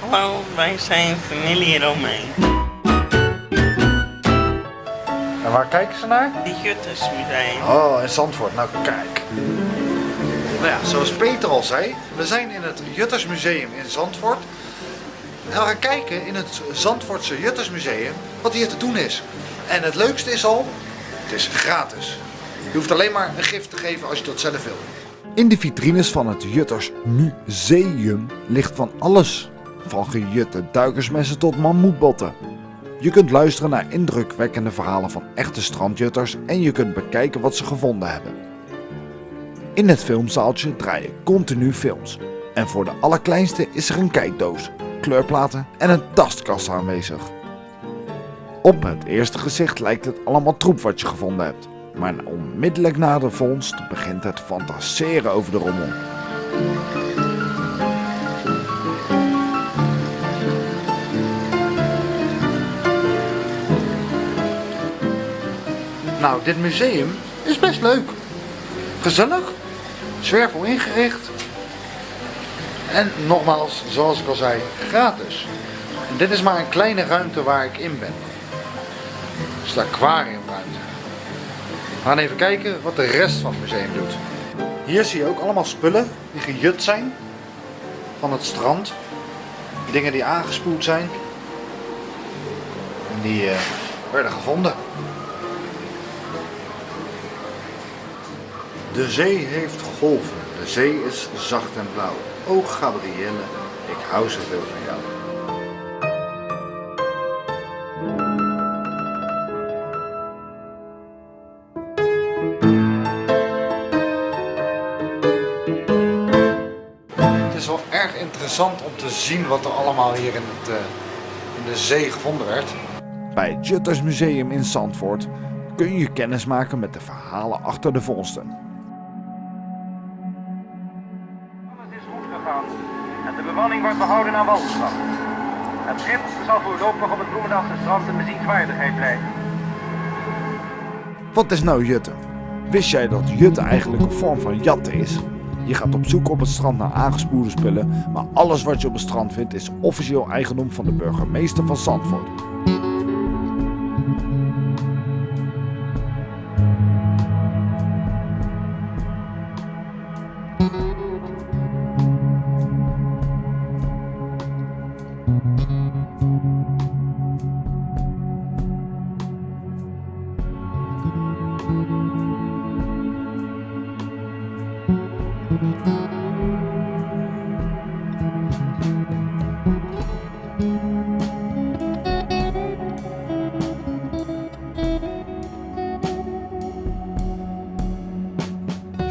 Hallo, wij zijn familie Romein. En waar kijken ze naar? Het Juttersmuseum. Oh, in Zandvoort. Nou, kijk. Nou ja, zoals Peter al zei, we zijn in het Juttersmuseum in Zandvoort. En we gaan kijken in het Zandvoortse Juttersmuseum wat hier te doen is. En het leukste is al, het is gratis. Je hoeft alleen maar een gift te geven als je dat zelf wil. In de vitrines van het Jutters Museum ligt van alles. Van gejutte duikersmessen tot mammoetbotten. Je kunt luisteren naar indrukwekkende verhalen van echte strandjutters en je kunt bekijken wat ze gevonden hebben. In het filmzaaltje draaien continu films. En voor de allerkleinste is er een kijkdoos, kleurplaten en een tastkast aanwezig. Op het eerste gezicht lijkt het allemaal troep wat je gevonden hebt. Maar onmiddellijk na de vondst begint het fantaseren over de rommel. Nou, dit museum is best leuk. Gezellig, zwervel ingericht. En nogmaals, zoals ik al zei, gratis. Dit is maar een kleine ruimte waar ik in ben. Het is de aquariumruimte. We gaan even kijken wat de rest van het museum doet. Hier zie je ook allemaal spullen die gejut zijn van het strand. Dingen die aangespoeld zijn. En die eh, werden gevonden. De zee heeft golven. De zee is zacht en blauw. O Gabrielle, ik hou zoveel van jou. Het is wel erg interessant om te zien wat er allemaal hier in, het, eh, in de zee gevonden werd. Bij het Jutters Museum in Zandvoort kun je kennis maken met de verhalen achter de vondsten. En de bemanning wordt behouden aan walgeslag. Het schip zal voorlopig op het Bloemendaalse strand een bezienswaardigheid blijven. Wat is nou jutten? Wist jij dat jutten eigenlijk een vorm van jatten is? Je gaat op zoek op het strand naar aangespoelde spullen, maar alles wat je op het strand vindt is officieel eigendom van de burgemeester van Zandvoort.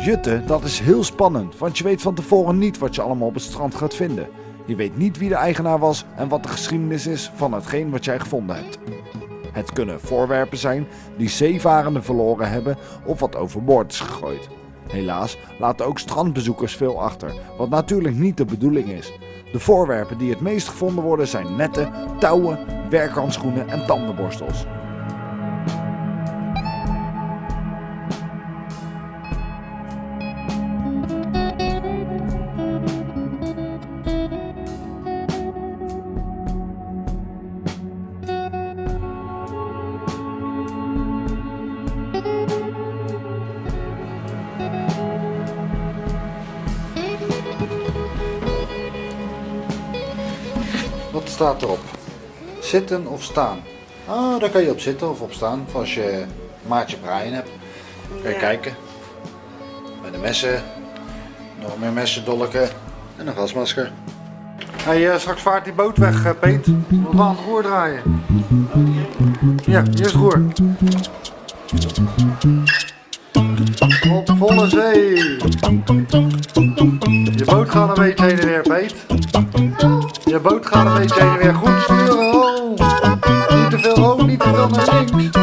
Jutten, dat is heel spannend, want je weet van tevoren niet wat je allemaal op het strand gaat vinden. Je weet niet wie de eigenaar was en wat de geschiedenis is van hetgeen wat jij gevonden hebt. Het kunnen voorwerpen zijn die zeevarenden verloren hebben of wat overboord is gegooid. Helaas laten ook strandbezoekers veel achter, wat natuurlijk niet de bedoeling is. De voorwerpen die het meest gevonden worden zijn netten, touwen, werkhandschoenen en tandenborstels. Wat staat erop? Zitten of staan? Ah, daar kan je op zitten of op staan. Voor als je maatje braaien hebt. Kan je kijken. Met de messen. Nog meer messen, dolken. En een gasmasker. Hey, eh, straks vaart die boot weg, uh, Peet. We aan het roer draaien. Ja, hier is het roer. Op volle zee. Je boot gaat een beetje heen en weer, Peet. Je boot gaat een beetje weer. Goed sturen. Niet te veel hoog, niet te veel naar links.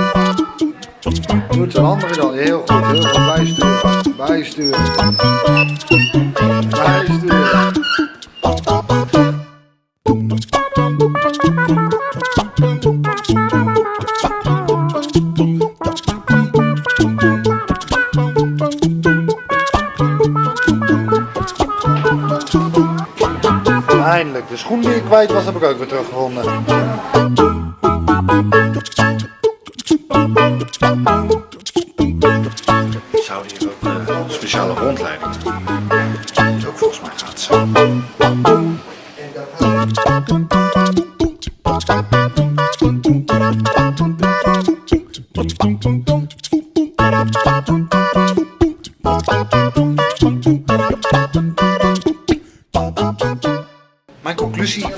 Goed, zijn andere dan. Heel goed, heel goed. Bijsturen. Bijsturen. Bijsturen. Eindelijk de schoen die ik kwijt was, heb ik ook weer teruggevonden. Zouden hier ook eh, speciale rondleidingen? Dat is ook volgens mij gratis. Mijn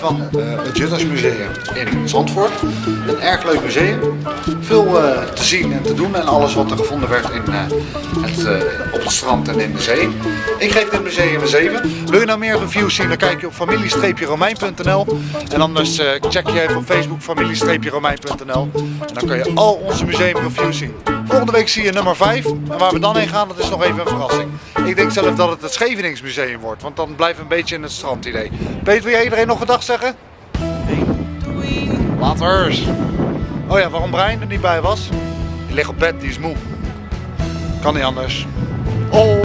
come van het Juttersmuseum in Zandvoort. Een erg leuk museum. Veel eh, te zien en te doen en alles wat er gevonden werd in, eh, het, eh, op het strand en in de zee. Ik geef dit museum een 7. Wil je nou meer reviews zien, dan kijk je op familie-romein.nl. En anders check je even op Facebook familie-romein.nl. En dan kun je al onze museumreviews zien. Volgende week zie je nummer 5. En waar we dan heen gaan, dat is nog even een verrassing. Ik denk zelf dat het het Scheveningsmuseum wordt, want dan we een beetje in het strandidee. Peter, wil jij iedereen nog gedag zeggen? Doei. Later. Oh ja, waarom Brian er niet bij was? Die ligt op bed, die is moe. Kan niet anders. Oh.